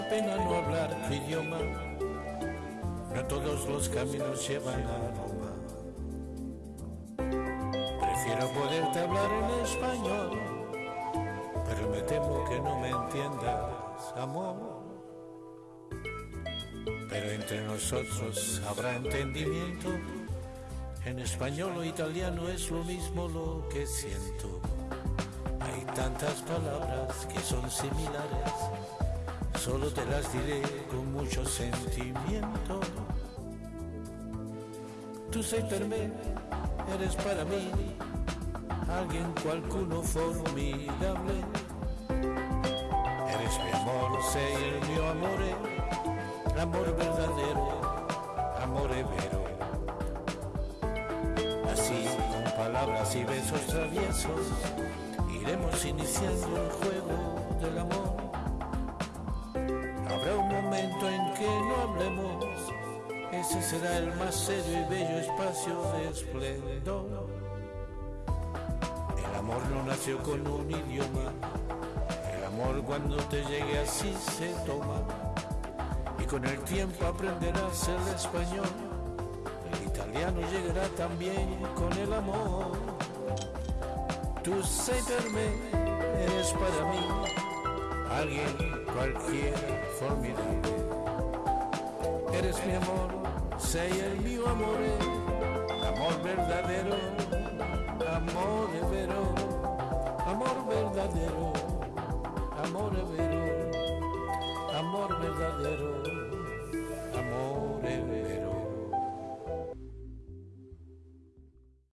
pena no hablar tu idioma. No todos los caminos llevan a Roma. Prefiero poderte hablar en español, pero me temo que no me entiendas, amor. Pero entre nosotros habrá entendimiento. En español o italiano es lo mismo lo que siento. Hay tantas palabras que son similares solo te las diré con mucho sentimiento. Tú sei per me, eres para mí alguien cualcuno formidable. Eres mi amor, sei el mio amore, amor verdadero, amore vero. Así, con palabras y besos traviesos, iremos iniciando el juego del amor. Ese será el más serio y bello espacio de esplendor. El amor no nació con un idioma, el amor cuando te llegue así se toma. Y con el tiempo aprenderás el español, el italiano llegará también con el amor. Per me, eres para mí alguien cualquiera formidable. Eres mi amor, sei el mío amor, amor verdadero, amor vero, amor verdadero, amor vero, amor verdadero, amor vero.